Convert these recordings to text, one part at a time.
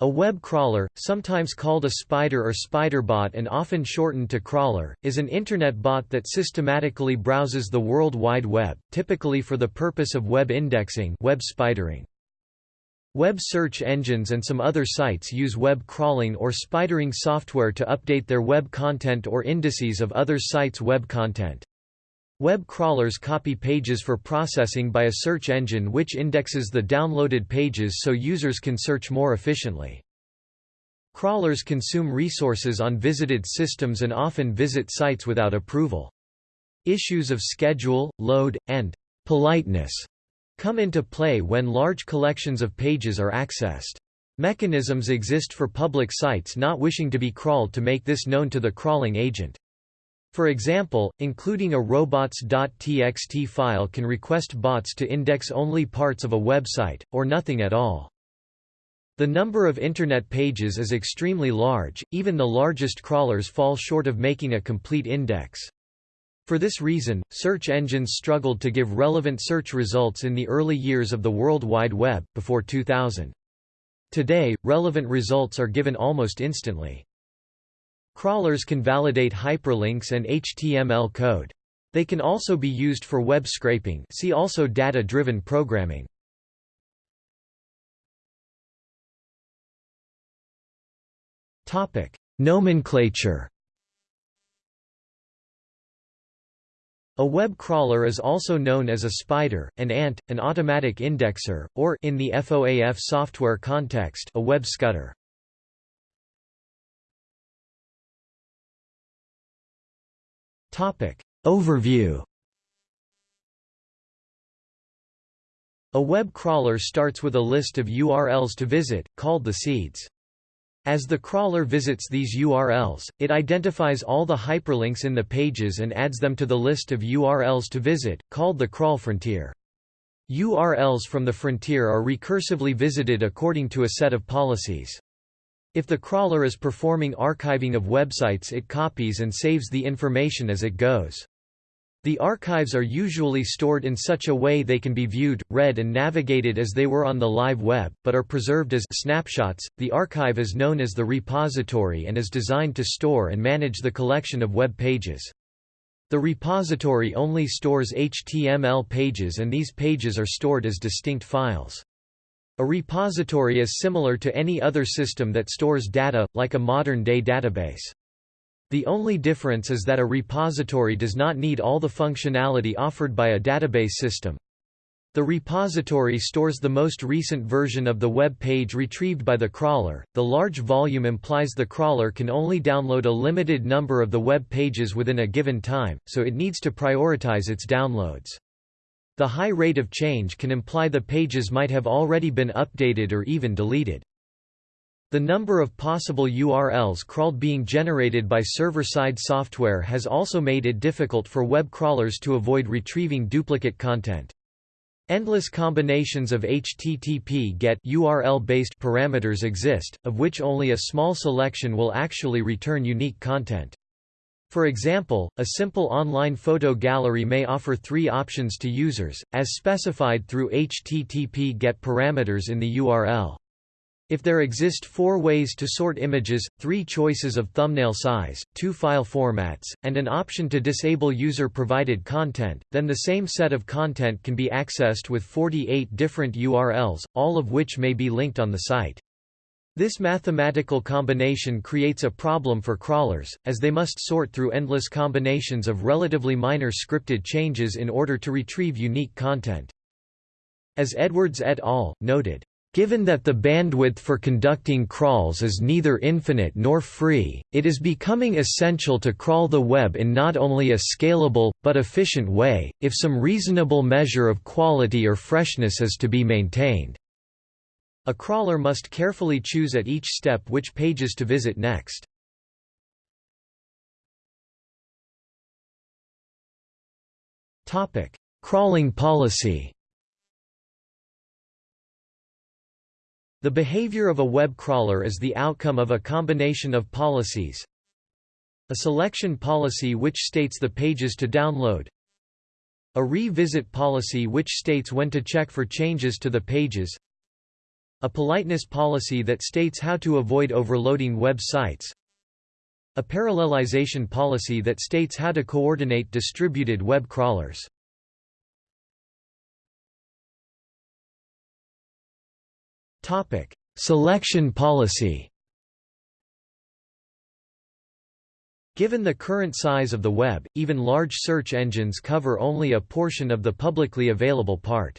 A web crawler, sometimes called a spider or spiderbot and often shortened to crawler, is an Internet bot that systematically browses the World Wide Web, typically for the purpose of web indexing web spidering. Web search engines and some other sites use web crawling or spidering software to update their web content or indices of other sites' web content. Web crawlers copy pages for processing by a search engine which indexes the downloaded pages so users can search more efficiently. Crawlers consume resources on visited systems and often visit sites without approval. Issues of schedule, load, and politeness come into play when large collections of pages are accessed. Mechanisms exist for public sites not wishing to be crawled to make this known to the crawling agent. For example, including a robots.txt file can request bots to index only parts of a website, or nothing at all. The number of Internet pages is extremely large, even the largest crawlers fall short of making a complete index. For this reason, search engines struggled to give relevant search results in the early years of the World Wide Web, before 2000. Today, relevant results are given almost instantly. Crawlers can validate hyperlinks and HTML code. They can also be used for web scraping see also data-driven programming. Nomenclature A web crawler is also known as a spider, an ant, an automatic indexer, or in the FOAF software context, a web scutter. Overview A web crawler starts with a list of URLs to visit, called the seeds. As the crawler visits these URLs, it identifies all the hyperlinks in the pages and adds them to the list of URLs to visit, called the crawl frontier. URLs from the frontier are recursively visited according to a set of policies. If the crawler is performing archiving of websites it copies and saves the information as it goes. The archives are usually stored in such a way they can be viewed, read and navigated as they were on the live web, but are preserved as snapshots. The archive is known as the repository and is designed to store and manage the collection of web pages. The repository only stores HTML pages and these pages are stored as distinct files. A repository is similar to any other system that stores data, like a modern-day database. The only difference is that a repository does not need all the functionality offered by a database system. The repository stores the most recent version of the web page retrieved by the crawler. The large volume implies the crawler can only download a limited number of the web pages within a given time, so it needs to prioritize its downloads. The high rate of change can imply the pages might have already been updated or even deleted. The number of possible URLs crawled being generated by server-side software has also made it difficult for web crawlers to avoid retrieving duplicate content. Endless combinations of HTTP GET URL-based parameters exist, of which only a small selection will actually return unique content. For example, a simple online photo gallery may offer three options to users, as specified through HTTP GET parameters in the URL. If there exist four ways to sort images, three choices of thumbnail size, two file formats, and an option to disable user-provided content, then the same set of content can be accessed with 48 different URLs, all of which may be linked on the site. This mathematical combination creates a problem for crawlers, as they must sort through endless combinations of relatively minor scripted changes in order to retrieve unique content. As Edwards et al. noted, Given that the bandwidth for conducting crawls is neither infinite nor free, it is becoming essential to crawl the web in not only a scalable, but efficient way, if some reasonable measure of quality or freshness is to be maintained. A crawler must carefully choose at each step which pages to visit next. Topic: Crawling policy. The behavior of a web crawler is the outcome of a combination of policies. A selection policy which states the pages to download. A revisit policy which states when to check for changes to the pages. A politeness policy that states how to avoid overloading web sites. A parallelization policy that states how to coordinate distributed web crawlers. Topic: Selection policy. Given the current size of the web, even large search engines cover only a portion of the publicly available part.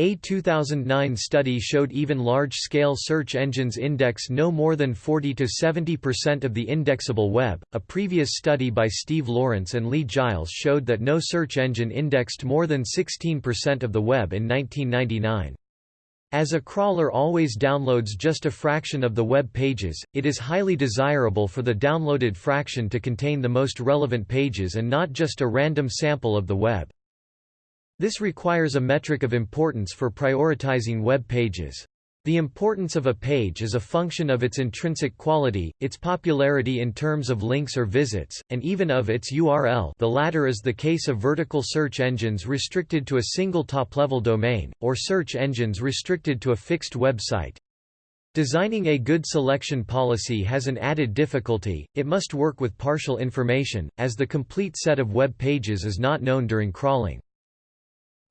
A 2009 study showed even large-scale search engines index no more than 40 to 70% of the indexable web. A previous study by Steve Lawrence and Lee Giles showed that no search engine indexed more than 16% of the web in 1999. As a crawler always downloads just a fraction of the web pages, it is highly desirable for the downloaded fraction to contain the most relevant pages and not just a random sample of the web. This requires a metric of importance for prioritizing web pages. The importance of a page is a function of its intrinsic quality, its popularity in terms of links or visits, and even of its URL the latter is the case of vertical search engines restricted to a single top-level domain, or search engines restricted to a fixed website. Designing a good selection policy has an added difficulty, it must work with partial information, as the complete set of web pages is not known during crawling.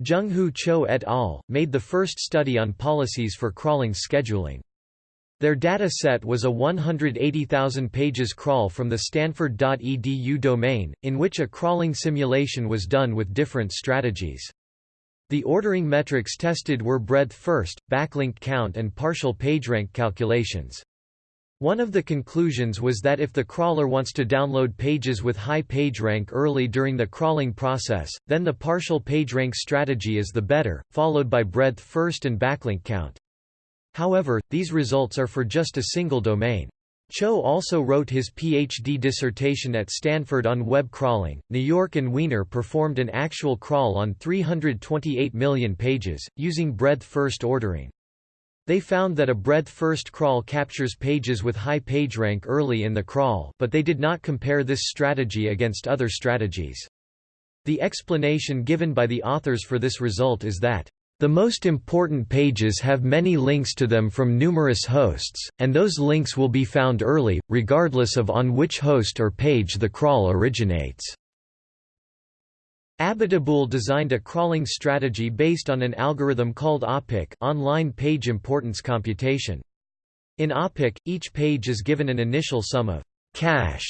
Jung-Hoo Cho et al. made the first study on policies for crawling scheduling. Their data set was a 180,000 pages crawl from the stanford.edu domain, in which a crawling simulation was done with different strategies. The ordering metrics tested were breadth first, backlink count and partial PageRank calculations. One of the conclusions was that if the crawler wants to download pages with high PageRank early during the crawling process, then the partial PageRank strategy is the better, followed by breadth first and backlink count. However, these results are for just a single domain. Cho also wrote his PhD dissertation at Stanford on web crawling. Najork and Wiener performed an actual crawl on 328 million pages, using breadth first ordering. They found that a breadth-first crawl captures pages with high PageRank early in the crawl but they did not compare this strategy against other strategies. The explanation given by the authors for this result is that the most important pages have many links to them from numerous hosts, and those links will be found early, regardless of on which host or page the crawl originates. Abiteboul designed a crawling strategy based on an algorithm called OPIC online page importance computation. In OPIC, each page is given an initial sum of cash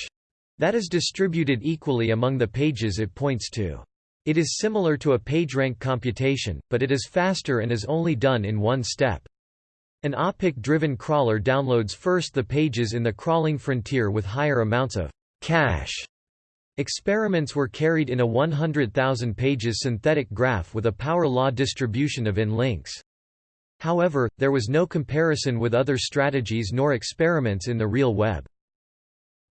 that is distributed equally among the pages it points to. It is similar to a PageRank computation, but it is faster and is only done in one step. An OPIC-driven crawler downloads first the pages in the crawling frontier with higher amounts of cash Experiments were carried in a 100,000 pages synthetic graph with a power law distribution of in links. However, there was no comparison with other strategies nor experiments in the real web.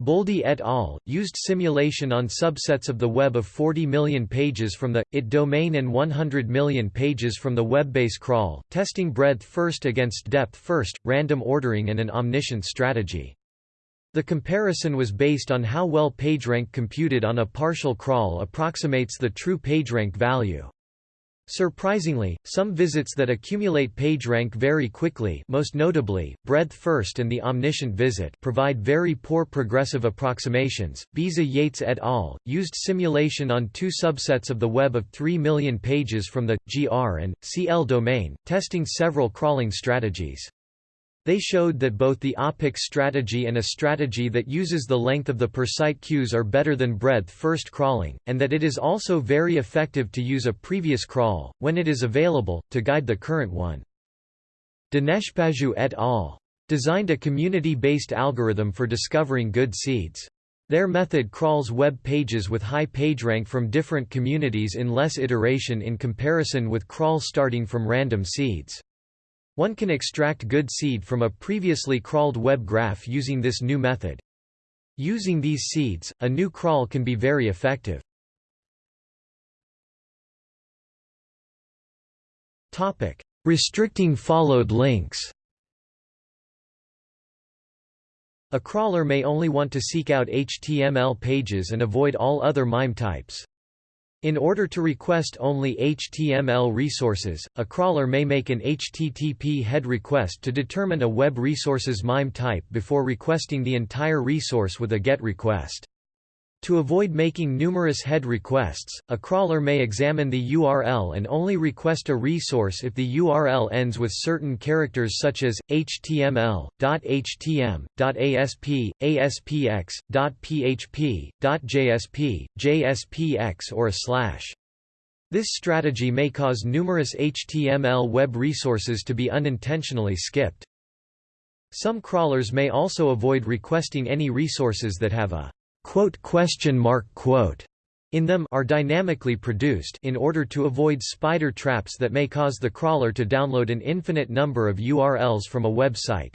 Boldi et al. used simulation on subsets of the web of 40 million pages from the IT domain and 100 million pages from the webbase crawl, testing breadth first against depth first, random ordering and an omniscient strategy. The comparison was based on how well PageRank computed on a partial crawl approximates the true PageRank value. Surprisingly, some visits that accumulate PageRank very quickly most notably, breadth first and the omniscient visit provide very poor progressive approximations. Baeza-Yates et al. used simulation on two subsets of the web of 3 million pages from the, GR and, CL domain, testing several crawling strategies. They showed that both the OPIC strategy and a strategy that uses the length of the per-site queues are better than breadth-first crawling, and that it is also very effective to use a previous crawl, when it is available, to guide the current one. Daneshpajouh et al. designed a community-based algorithm for discovering good seeds. Their method crawls web pages with high pagerank from different communities in less iteration in comparison with crawl starting from random seeds. One can extract good seed from a previously crawled web graph using this new method. Using these seeds, a new crawl can be very effective. Topic: Restricting followed links A crawler may only want to seek out HTML pages and avoid all other MIME types. In order to request only HTML resources, a crawler may make an HTTP head request to determine a web resource's MIME type before requesting the entire resource with a GET request. To avoid making numerous head requests, a crawler may examine the URL and only request a resource if the URL ends with certain characters such as html, .htm, .asp, aspx, .php, .jsp, jspx or a slash. This strategy may cause numerous HTML web resources to be unintentionally skipped. Some crawlers may also avoid requesting any resources that have a quote question mark quote in them are dynamically produced in order to avoid spider traps that may cause the crawler to download an infinite number of URLs from a website.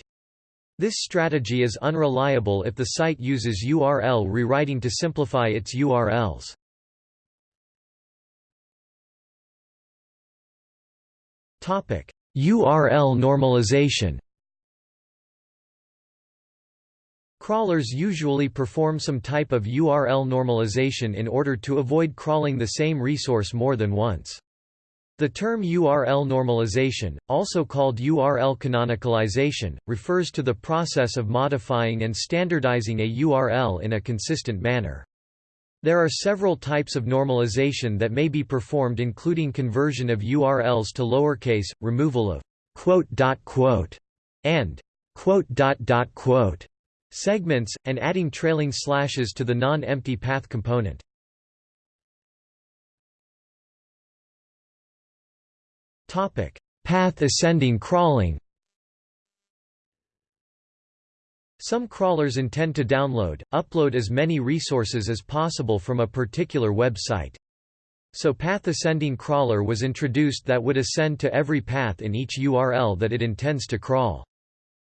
This strategy is unreliable if the site uses URL rewriting to simplify its URLs. Topic: URL normalization Crawlers usually perform some type of URL normalization in order to avoid crawling the same resource more than once. The term URL normalization, also called URL canonicalization, refers to the process of modifying and standardizing a URL in a consistent manner. There are several types of normalization that may be performed including conversion of URLs to lowercase, removal of quote dot, quote and quote dot, dot, quote segments, and adding trailing slashes to the non-empty path component. path ascending crawling Some crawlers intend to download, upload as many resources as possible from a particular website. So Path Ascending Crawler was introduced that would ascend to every path in each URL that it intends to crawl.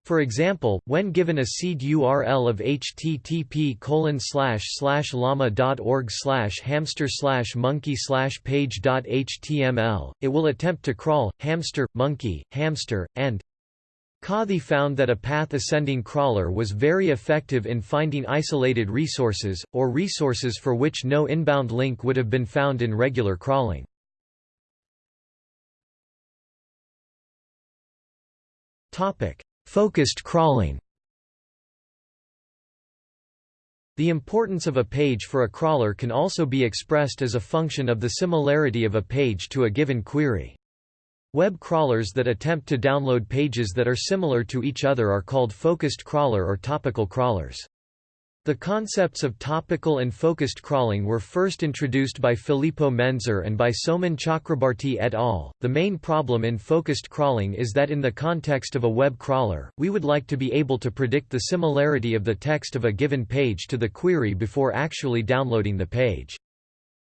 For example, when given a seed URL of http llama.org hamster monkey page.html, it will attempt to crawl, hamster, monkey, hamster, and Cothey found that a path-ascending crawler was very effective in finding isolated resources, or resources for which no inbound link would have been found in regular crawling. Topic Focused crawling The importance of a page for a crawler can also be expressed as a function of the similarity of a page to a given query. Web crawlers that attempt to download pages that are similar to each other are called focused crawler or topical crawlers. The concepts of topical and focused crawling were first introduced by Filippo Menczer and by Soumen Chakrabarti et al. The main problem in focused crawling is that in the context of a web crawler, we would like to be able to predict the similarity of the text of a given page to the query before actually downloading the page.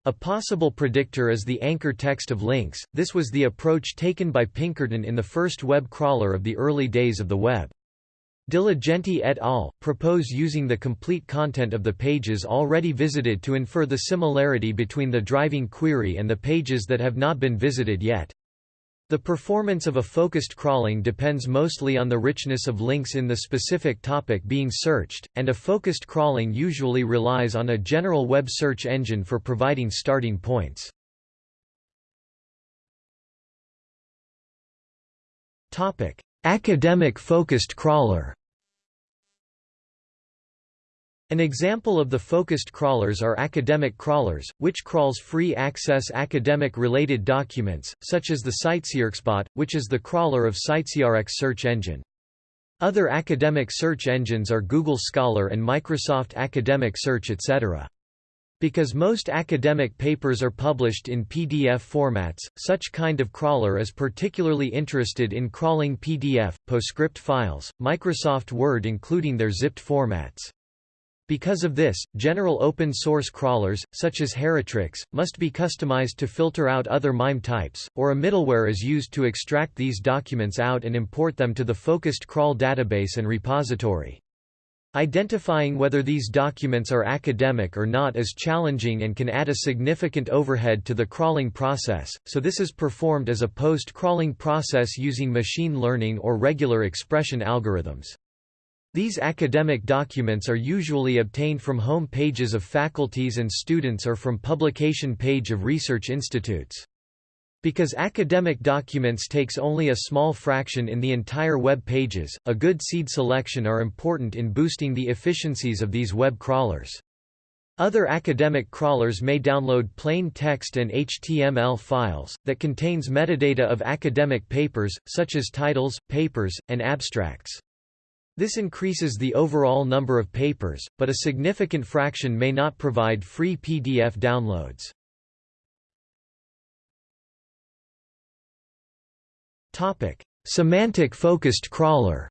A possible predictor is the anchor text of links. This was the approach taken by Pinkerton in the first web crawler of the early days of the web. Diligenti et al. propose using the complete content of the pages already visited to infer the similarity between the driving query and the pages that have not been visited yet. The performance of a focused crawling depends mostly on the richness of links in the specific topic being searched, and a focused crawling usually relies on a general web search engine for providing starting points. Academic focused crawler An example of the focused crawlers are academic crawlers, which crawls free-access academic-related documents, such as the CiteSeerXBot, which is the crawler of CiteSeerX search engine. Other academic search engines are Google Scholar and Microsoft Academic Search etc. Because most academic papers are published in PDF formats, such kind of crawler is particularly interested in crawling PDF, PostScript files, Microsoft Word including their zipped formats. Because of this, general open-source crawlers, such as Heritrix, must be customized to filter out other MIME types, or a middleware is used to extract these documents out and import them to the focused crawl database and repository. Identifying whether these documents are academic or not is challenging and can add a significant overhead to the crawling process, so this is performed as a post-crawling process using machine learning or regular expression algorithms. These academic documents are usually obtained from home pages of faculties and students or from publication page of research institutes. Because academic documents takes only a small fraction in the entire web pages, a good seed selection are important in boosting the efficiencies of these web crawlers. Other academic crawlers may download plain text and HTML files, that contains metadata of academic papers, such as titles, papers, and abstracts. This increases the overall number of papers, but a significant fraction may not provide free PDF downloads. Semantic-focused crawler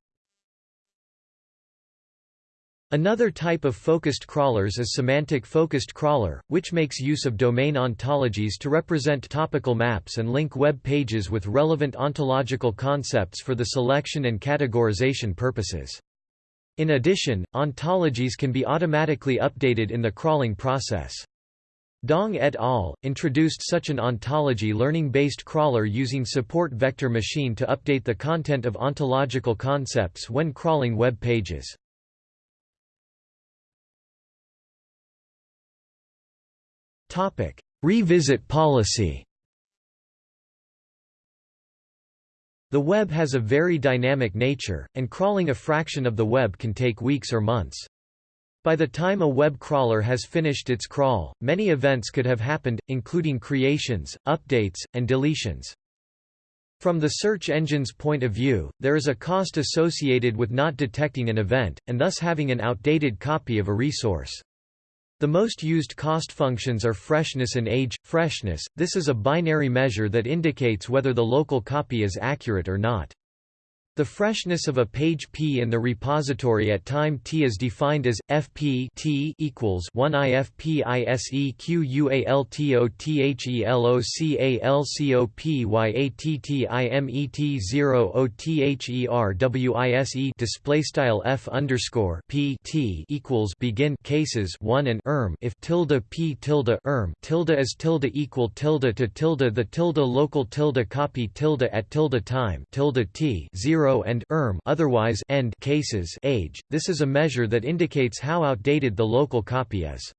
Another type of focused crawlers is semantic-focused crawler, which makes use of domain ontologies to represent topical maps and link web pages with relevant ontological concepts for the selection and categorization purposes. In addition, ontologies can be automatically updated in the crawling process. Dong et al. introduced such an ontology learning-based crawler using support vector machine to update the content of ontological concepts when crawling web pages. Revisit policy The web has a very dynamic nature, and crawling a fraction of the web can take weeks or months. By the time a web crawler has finished its crawl, many events could have happened, including creations, updates, and deletions. From the search engine's point of view, there is a cost associated with not detecting an event, and thus having an outdated copy of a resource. The most used cost functions are freshness and age. Freshness, this is a binary measure that indicates whether the local copy is accurate or not. The freshness of a page P in the repository at time t is defined as fp t equals 1 ifpisequthelocalcopyattimet 0 otherwise display style f underscore p t equals begin cases 1 and erm. If tilde p tilde erm tilde is tilde equal tilde to tilde the tilde local tilde copy tilde at tilde time tilde t 0 and erm otherwise end cases age. This is a measure that indicates how outdated the local copy is.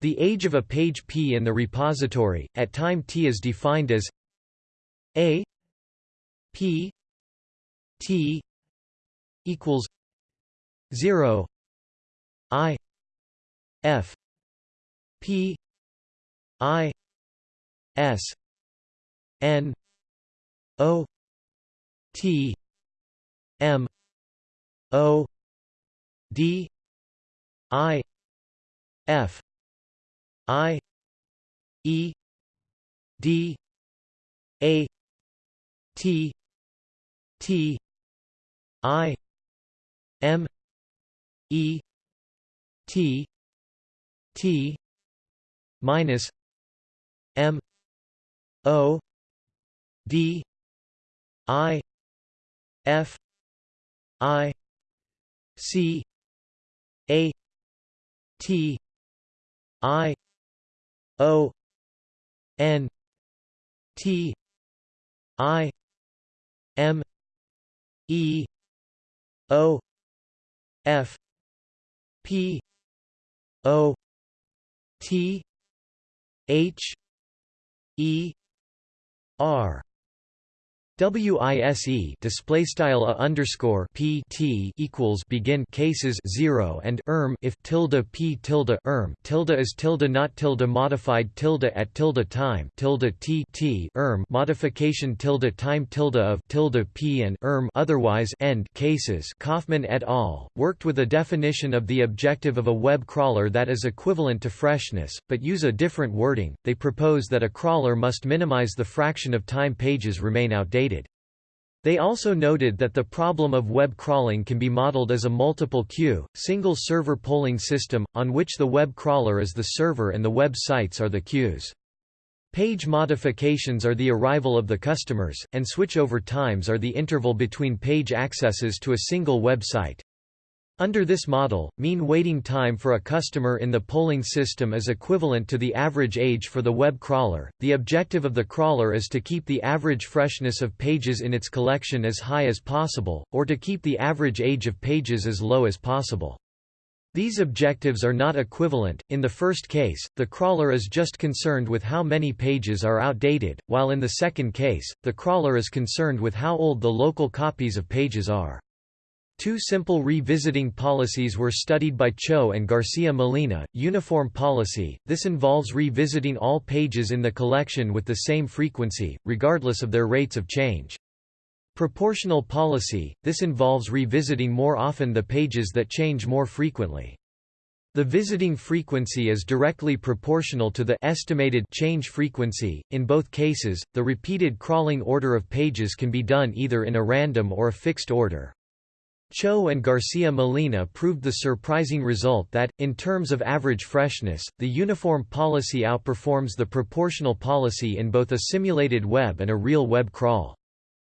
The age of a page P in the repository, at time t is defined as a p t equals 0 i f p i s n o t M O D I F I E D A T T I M E T T minus M O D I F I C A T I O N T I M E O F P O T H E R WISE display style underscore p t equals begin cases zero and erm if tilde p tilde erm tilde is tilde not tilde modified tilde at tilde time tilde t t erm modification tilde time tilde of tilde p and erm otherwise end cases Coffman et al. worked with a definition of the objective of a web crawler that is equivalent to freshness, but use a different wording. They propose that a crawler must minimize the fraction of time pages remain outdated. They also noted that the problem of web crawling can be modeled as a multiple queue, single server polling system, on which the web crawler is the server and the web sites are the queues. Page modifications are the arrival of the customers, and switchover times are the interval between page accesses to a single web site. Under this model, mean waiting time for a customer in the polling system is equivalent to the average age for the web crawler. The objective of the crawler is to keep the average freshness of pages in its collection as high as possible, or to keep the average age of pages as low as possible. These objectives are not equivalent. In the first case, the crawler is just concerned with how many pages are outdated, while in the second case, the crawler is concerned with how old the local copies of pages are. Two simple revisiting policies were studied by Cho and Garcia Molina. Uniform policy this involves revisiting all pages in the collection with the same frequency, regardless of their rates of change. Proportional policy this involves revisiting more often the pages that change more frequently. The visiting frequency is directly proportional to the estimated change frequency. In both cases, the repeated crawling order of pages can be done either in a random or a fixed order. Cho and Garcia Molina proved the surprising result that, in terms of average freshness, the uniform policy outperforms the proportional policy in both a simulated web and a real web crawl.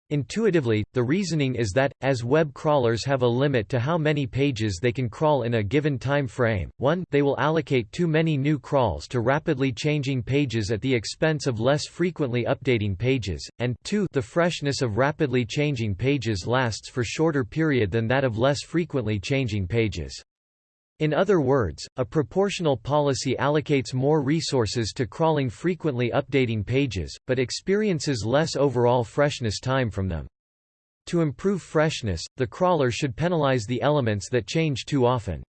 Intuitively, the reasoning is that, as web crawlers have a limit to how many pages they can crawl in a given time frame, 1 they will allocate too many new crawls to rapidly changing pages at the expense of less frequently updating pages, and 2 the freshness of rapidly changing pages lasts for shorter period than that of less frequently changing pages. In other words, a proportional policy allocates more resources to crawling frequently updating pages, but experiences less overall freshness time from them. To improve freshness, the crawler should penalize the elements that change too often.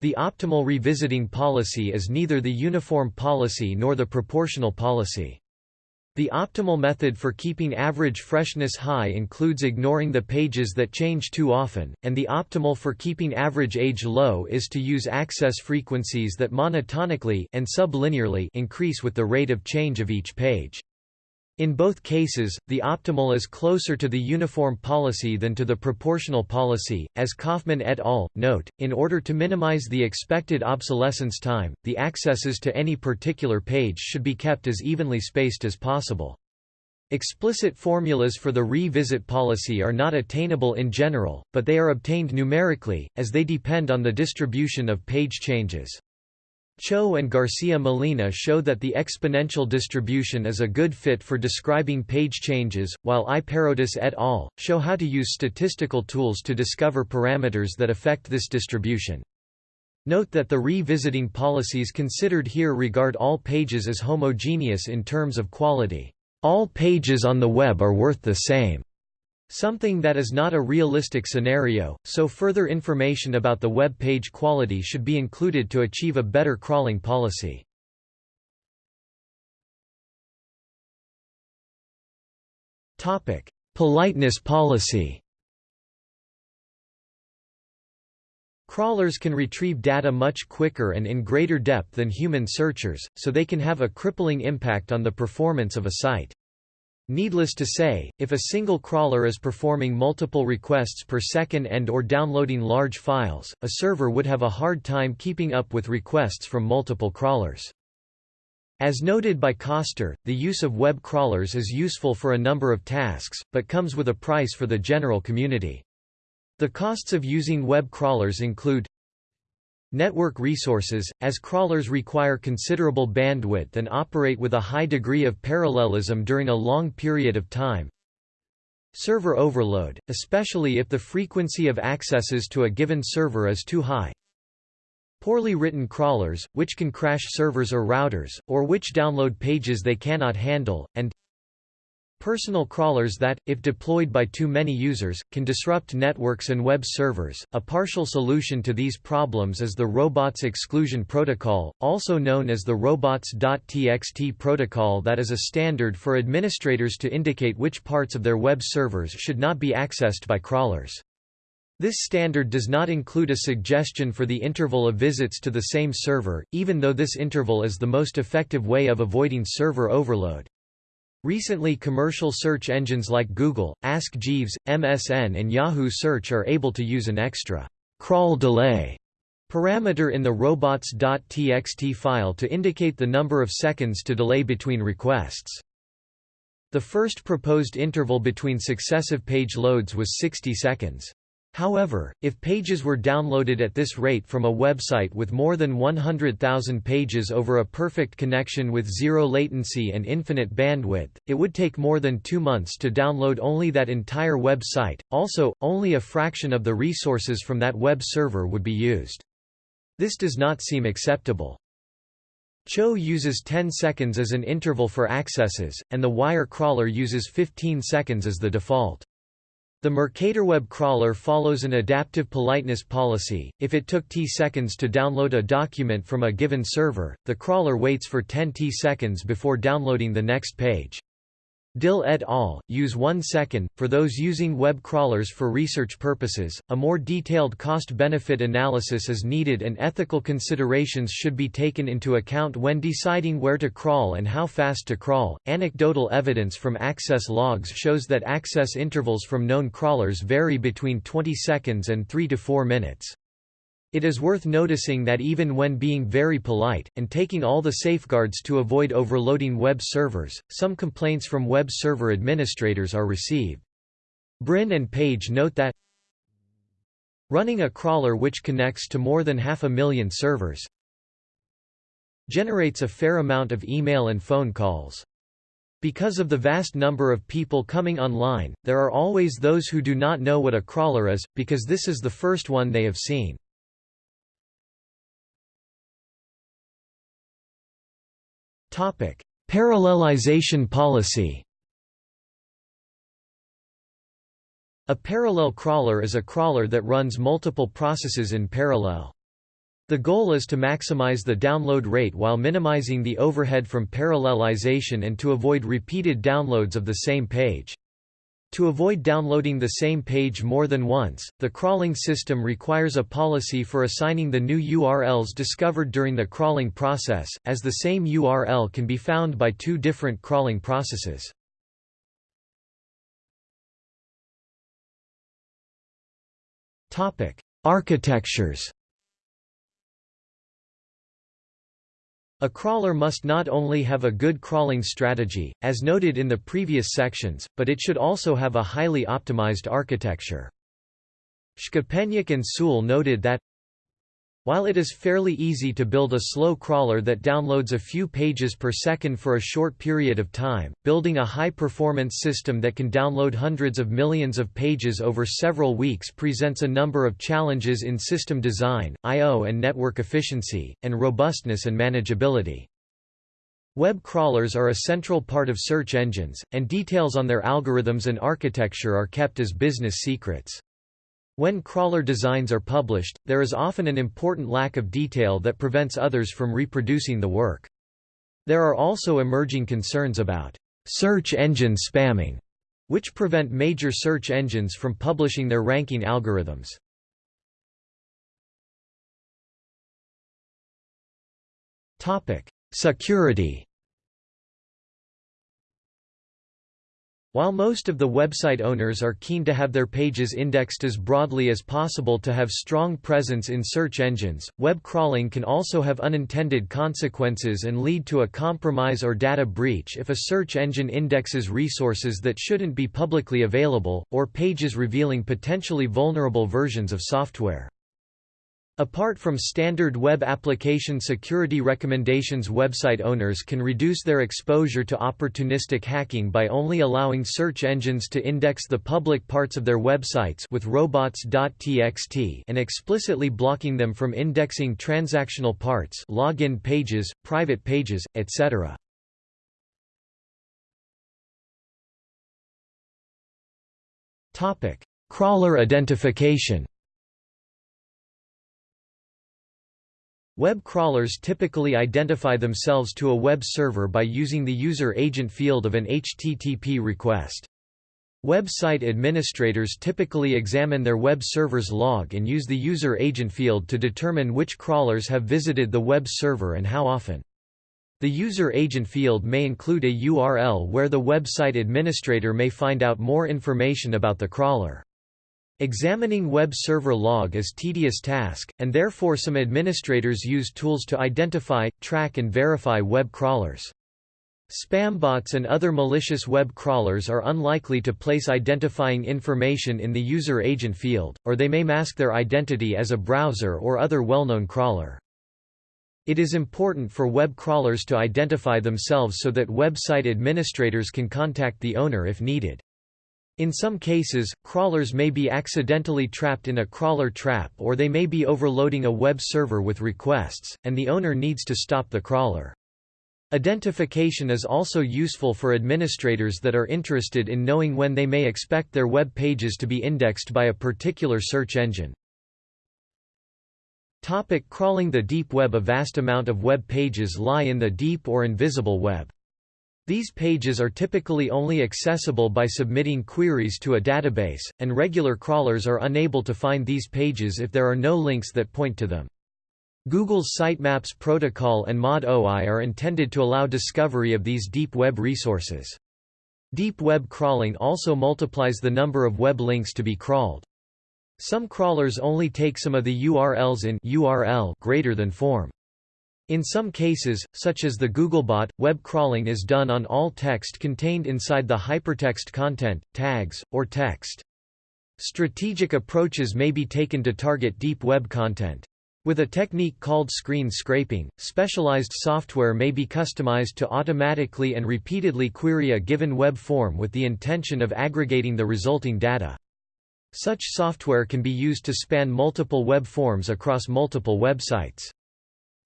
The optimal revisiting policy is neither the uniform policy nor the proportional policy. The optimal method for keeping average freshness high includes ignoring the pages that change too often, and the optimal for keeping average age low is to use access frequencies that monotonically and sublinearly increase with the rate of change of each page. In both cases, the optimal is closer to the uniform policy than to the proportional policy, as Coffman et al. note. In order to minimize the expected obsolescence time, the accesses to any particular page should be kept as evenly spaced as possible. Explicit formulas for the revisit policy are not attainable in general, but they are obtained numerically, as they depend on the distribution of page changes. Cho and Garcia Molina show that the exponential distribution is a good fit for describing page changes, while I. Et al. show how to use statistical tools to discover parameters that affect this distribution. Note that the revisiting policies considered here regard all pages as homogeneous in terms of quality. All pages on the web are worth the same. Something that is not a realistic scenario, so further information about the web page quality should be included to achieve a better crawling policy. Politeness policy Crawlers can retrieve data much quicker and in greater depth than human searchers, so they can have a crippling impact on the performance of a site. Needless to say, if a single crawler is performing multiple requests per second and or downloading large files, a server would have a hard time keeping up with requests from multiple crawlers. As noted by Koster, the use of web crawlers is useful for a number of tasks, but comes with a price for the general community. The costs of using web crawlers include Network resources, as crawlers require considerable bandwidth and operate with a high degree of parallelism during a long period of time. Server overload, especially if the frequency of accesses to a given server is too high. Poorly written crawlers, which can crash servers or routers, or which download pages they cannot handle, and Personal crawlers that, if deployed by too many users, can disrupt networks and web servers. A partial solution to these problems is the Robots Exclusion Protocol, also known as the robots.txt protocol that is a standard for administrators to indicate which parts of their web servers should not be accessed by crawlers. This standard does not include a suggestion for the interval of visits to the same server, even though this interval is the most effective way of avoiding server overload. Recently commercial search engines like Google, Ask Jeeves, MSN and Yahoo Search are able to use an extra crawl delay parameter in the robots.txt file to indicate the number of seconds to delay between requests. The first proposed interval between successive page loads was 60 seconds. However, if pages were downloaded at this rate from a website with more than 100,000 pages over a perfect connection with zero latency and infinite bandwidth, it would take more than two months to download only that entire website. Also, only a fraction of the resources from that web server would be used. This does not seem acceptable. Cho uses 10 seconds as an interval for accesses, and the wire crawler uses 15 seconds as the default. The MercatorWeb crawler follows an adaptive politeness policy. If it took t seconds to download a document from a given server, the crawler waits for 10 t seconds before downloading the next page. Dill et al. use 1 second. For those using web crawlers for research purposes, a more detailed cost benefit analysis is needed and ethical considerations should be taken into account when deciding where to crawl and how fast to crawl. Anecdotal evidence from access logs shows that access intervals from known crawlers vary between 20 seconds and 3 to 4 minutes. It is worth noticing that even when being very polite, and taking all the safeguards to avoid overloading web servers, some complaints from web server administrators are received. Brin and Page note that running a crawler which connects to more than half a million servers generates a fair amount of email and phone calls. Because of the vast number of people coming online, there are always those who do not know what a crawler is, because this is the first one they have seen. Parallelization policy. A parallel crawler is a crawler that runs multiple processes in parallel. The goal is to maximize the download rate while minimizing the overhead from parallelization and to avoid repeated downloads of the same page. To avoid downloading the same page more than once, the crawling system requires a policy for assigning the new URLs discovered during the crawling process, as the same URL can be found by two different crawling processes. Architectures A crawler must not only have a good crawling strategy, as noted in the previous sections, but it should also have a highly optimized architecture. Shkapenyuk and Suel noted that while it is fairly easy to build a slow crawler that downloads a few pages per second for a short period of time, building a high-performance system that can download hundreds of millions of pages over several weeks presents a number of challenges in system design, I.O. and network efficiency, and robustness and manageability. Web crawlers are a central part of search engines, and details on their algorithms and architecture are kept as business secrets. When crawler designs are published, there is often an important lack of detail that prevents others from reproducing the work. There are also emerging concerns about search engine spamming, which prevent major search engines from publishing their ranking algorithms. Topic: Security While most of the website owners are keen to have their pages indexed as broadly as possible to have strong presence in search engines, web crawling can also have unintended consequences and lead to a compromise or data breach if a search engine indexes resources that shouldn't be publicly available, or pages revealing potentially vulnerable versions of software. Apart from standard web application security recommendations website owners can reduce their exposure to opportunistic hacking by only allowing search engines to index the public parts of their websites with robots.txt and explicitly blocking them from indexing transactional parts login pages, private pages, etc. Crawler identification Web crawlers typically identify themselves to a web server by using the user agent field of an HTTP request. Website administrators typically examine their web server's log and use the user agent field to determine which crawlers have visited the web server and how often. The user agent field may include a URL where the website administrator may find out more information about the crawler. Examining web server log is tedious task, and therefore some administrators use tools to identify, track and verify web crawlers. Spam bots and other malicious web crawlers are unlikely to place identifying information in the user agent field, or they may mask their identity as a browser or other well-known crawler. It is important for web crawlers to identify themselves so that website administrators can contact the owner if needed. In some cases, crawlers may be accidentally trapped in a crawler trap or they may be overloading a web server with requests, and the owner needs to stop the crawler. Identification is also useful for administrators that are interested in knowing when they may expect their web pages to be indexed by a particular search engine. Topic crawling The deep web A vast amount of web pages lie in the deep or invisible web. These pages are typically only accessible by submitting queries to a database, and regular crawlers are unable to find these pages if there are no links that point to them. Google's Sitemaps protocol and mod_oai are intended to allow discovery of these deep web resources. Deep web crawling also multiplies the number of web links to be crawled. Some crawlers only take some of the URLs in URL greater than form. In some cases, such as the Googlebot, web crawling is done on all text contained inside the hypertext content, tags, or text. Strategic approaches may be taken to target deep web content. With a technique called screen scraping, specialized software may be customized to automatically and repeatedly query a given web form with the intention of aggregating the resulting data. Such software can be used to span multiple web forms across multiple websites.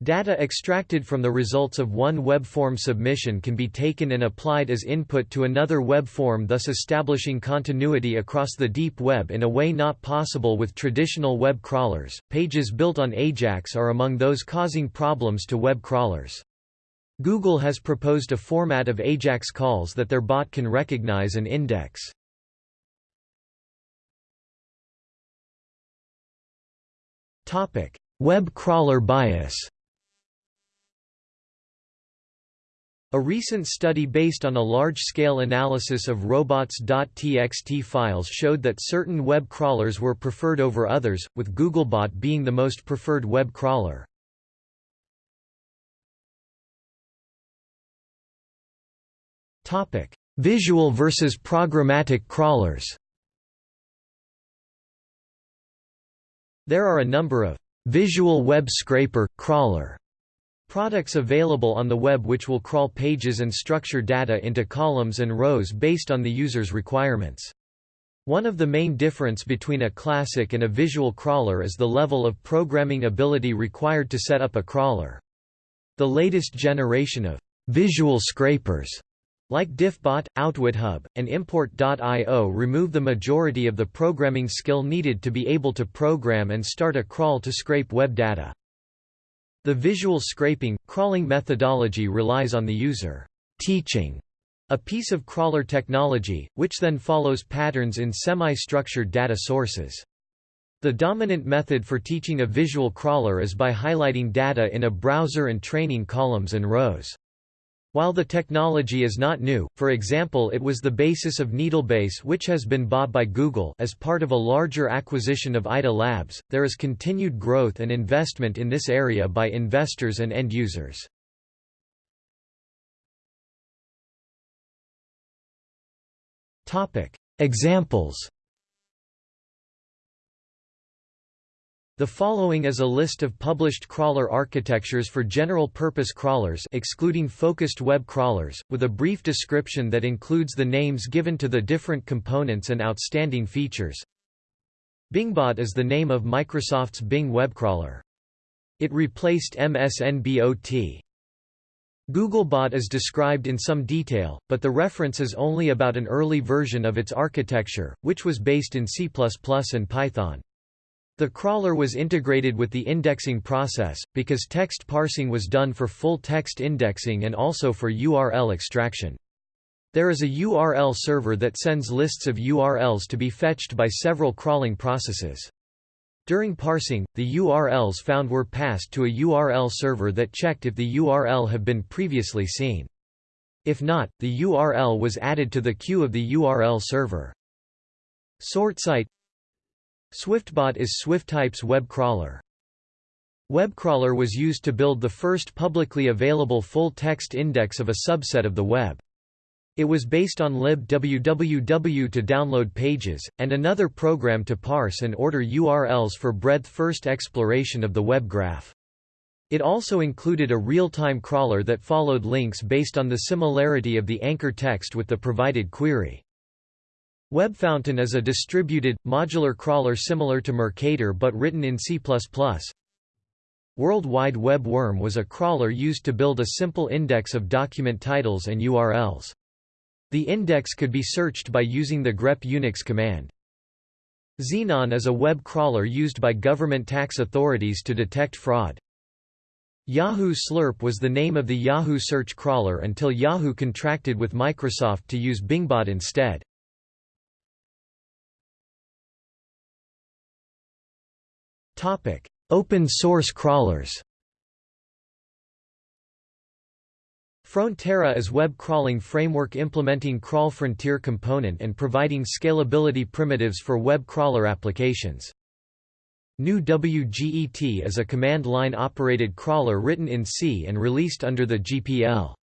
Data extracted from the results of one web form submission can be taken and applied as input to another web form thus establishing continuity across the deep web in a way not possible with traditional web crawlers. Pages built on AJAX are among those causing problems to web crawlers. Google has proposed a format of AJAX calls that their bot can recognize and index. Topic: Web crawler bias. A recent study based on a large-scale analysis of robots.txt files showed that certain web crawlers were preferred over others, with Googlebot being the most preferred web crawler. Visual versus programmatic crawlers There are a number of visual web scraper, crawler Products available on the web which will crawl pages and structure data into columns and rows based on the user's requirements. One of the main difference between a classic and a visual crawler is the level of programming ability required to set up a crawler. The latest generation of visual scrapers like Diffbot, OutwitHub, and Import.io remove the majority of the programming skill needed to be able to program and start a crawl to scrape web data. The visual scraping, crawling methodology relies on the user teaching a piece of crawler technology, which then follows patterns in semi-structured data sources. The dominant method for teaching a visual crawler is by highlighting data in a browser and training columns and rows. While the technology is not new, for example it was the basis of Needlebase which has been bought by Google as part of a larger acquisition of ITA Labs, there is continued growth and investment in this area by investors and end users. Examples The following is a list of published crawler architectures for general-purpose crawlers excluding focused web crawlers, with a brief description that includes the names given to the different components and outstanding features. Bingbot is the name of Microsoft's Bing web crawler. It replaced MSNBOT. Googlebot is described in some detail, but the reference is only about an early version of its architecture, which was based in C++ and Python. The crawler was integrated with the indexing process, because text parsing was done for full-text indexing and also for URL extraction. There is a URL server that sends lists of URLs to be fetched by several crawling processes. During parsing, the URLs found were passed to a URL server that checked if the URL had been previously seen. If not, the URL was added to the queue of the URL server. SortSite SwiftBot is Swiftype's web crawler. WebCrawler was used to build the first publicly available full-text index of a subset of the web. It was based on libwww to download pages, and another program to parse and order URLs for breadth-first exploration of the web graph. It also included a real-time crawler that followed links based on the similarity of the anchor text with the provided query. WebFountain is a distributed, modular crawler similar to Mercator but written in C++. World Wide Web Worm was a crawler used to build a simple index of document titles and URLs. The index could be searched by using the grep Unix command. Xenon is a web crawler used by government tax authorities to detect fraud. Yahoo Slurp was the name of the Yahoo search crawler until Yahoo contracted with Microsoft to use Bingbot instead. Open source crawlers Frontera is web crawling framework implementing Crawl Frontier component and providing scalability primitives for web crawler applications. GNU Wget is a command-line operated crawler written in C and released under the GPL.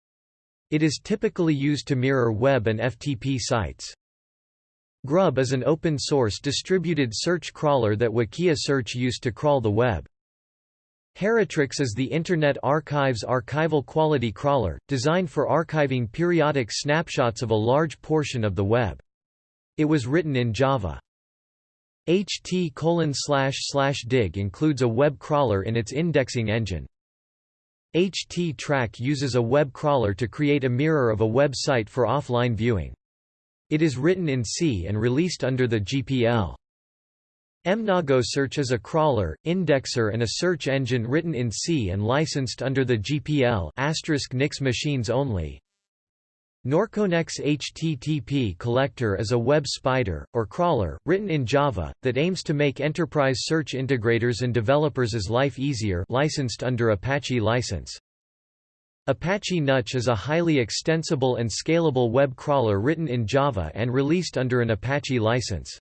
It is typically used to mirror web and FTP sites. Grub is an open-source distributed search crawler that Wikia Search used to crawl the web. Heritrix is the Internet Archive's archival quality crawler, designed for archiving periodic snapshots of a large portion of the web. It was written in Java. HT://dig includes a web crawler in its indexing engine. HTTrack uses a web crawler to create a mirror of a website for offline viewing. It is written in C and released under the GPL. mnoGoSearch is a crawler, indexer and a search engine written in C and licensed under the GPL NIX machines only. Norconex HTTP collector is a web spider, or crawler, written in Java, that aims to make enterprise search integrators and developers' life easier licensed under Apache license. Apache Nutch is a highly extensible and scalable web crawler written in Java and released under an Apache license.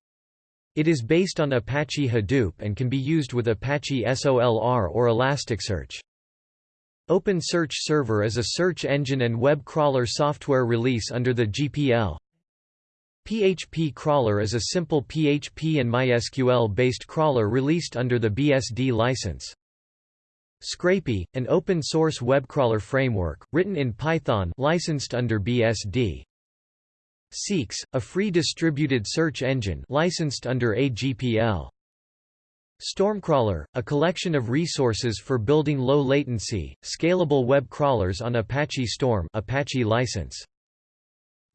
It is based on Apache Hadoop and can be used with Apache SOLR or Elasticsearch. OpenSearch Server is a search engine and web crawler software release under the GPL. PHP Crawler is a simple PHP and MySQL-based crawler released under the BSD license. Scrapy, an open-source web crawler framework, written in Python licensed under BSD. Seeks, a free distributed search engine licensed under AGPL. Stormcrawler, a collection of resources for building low-latency, scalable web crawlers on Apache Storm Apache license.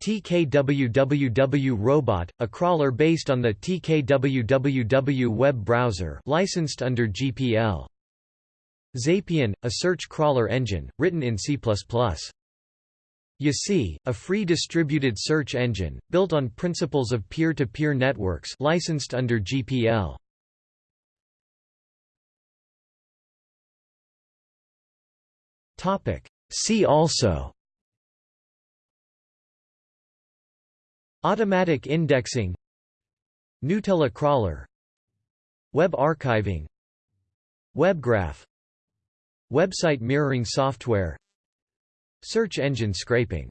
TKWWW Robot, a crawler based on the TKWWW web browser licensed under GPL. Xapian, a search crawler engine, written in C++. YaCy, a free distributed search engine, built on principles of peer-to-peer -peer networks licensed under GPL. See also. Automatic indexing. Nutella crawler. Web archiving. WebGraph Website mirroring software. Search engine scraping